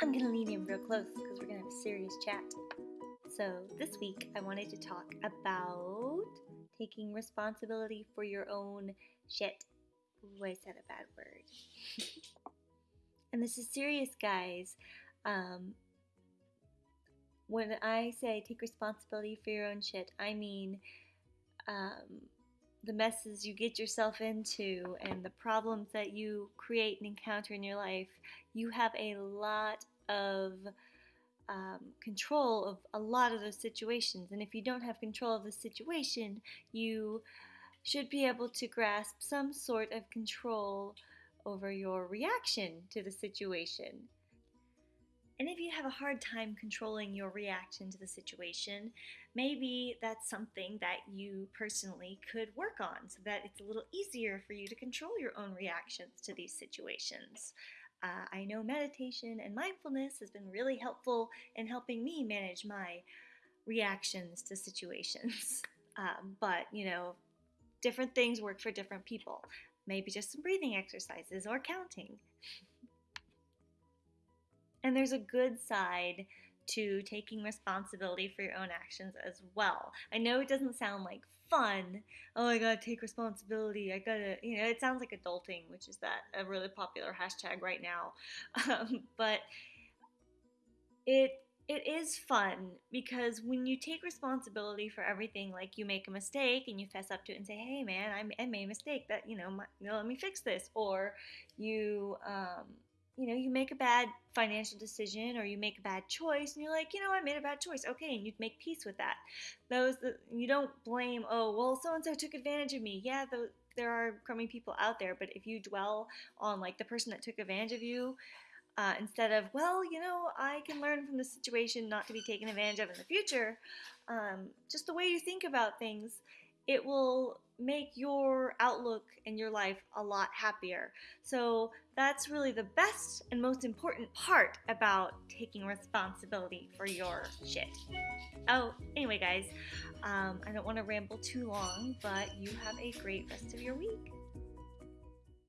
I'm gonna lean in real close because we're gonna have a serious chat. So, this week I wanted to talk about taking responsibility for your own shit. Ooh, I said a bad word. and this is serious, guys. Um, when I say take responsibility for your own shit, I mean um, the messes you get yourself into and the problems that you create and encounter in your life. You have a lot of um, control of a lot of those situations. And if you don't have control of the situation, you should be able to grasp some sort of control over your reaction to the situation. And if you have a hard time controlling your reaction to the situation, maybe that's something that you personally could work on so that it's a little easier for you to control your own reactions to these situations. Uh, I know meditation and mindfulness has been really helpful in helping me manage my reactions to situations. Uh, but, you know, different things work for different people. Maybe just some breathing exercises or counting. And there's a good side to taking responsibility for your own actions as well. I know it doesn't sound like fun. Oh, I gotta take responsibility. I gotta, you know, it sounds like adulting, which is that a really popular hashtag right now. Um, but it it is fun because when you take responsibility for everything, like you make a mistake and you fess up to it and say, "Hey, man, I, I made a mistake. That you know, my, you know, let me fix this," or you um, you know, you make a bad financial decision or you make a bad choice and you're like, you know, I made a bad choice. Okay, and you make peace with that. Those you don't blame, oh, well, so and so took advantage of me. Yeah, the, there are crummy people out there, but if you dwell on like the person that took advantage of you, uh, instead of, well, you know, I can learn from the situation not to be taken advantage of in the future, um, just the way you think about things, it will make your outlook and your life a lot happier. So that's really the best and most important part about taking responsibility for your shit. Oh, anyway, guys, um, I don't want to ramble too long, but you have a great rest of your week.